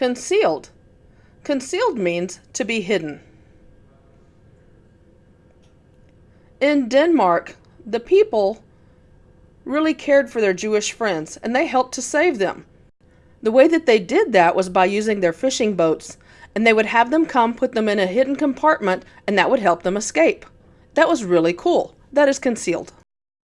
Concealed. Concealed means to be hidden. In Denmark, the people really cared for their Jewish friends and they helped to save them. The way that they did that was by using their fishing boats, and they would have them come put them in a hidden compartment, and that would help them escape. That was really cool. That is concealed.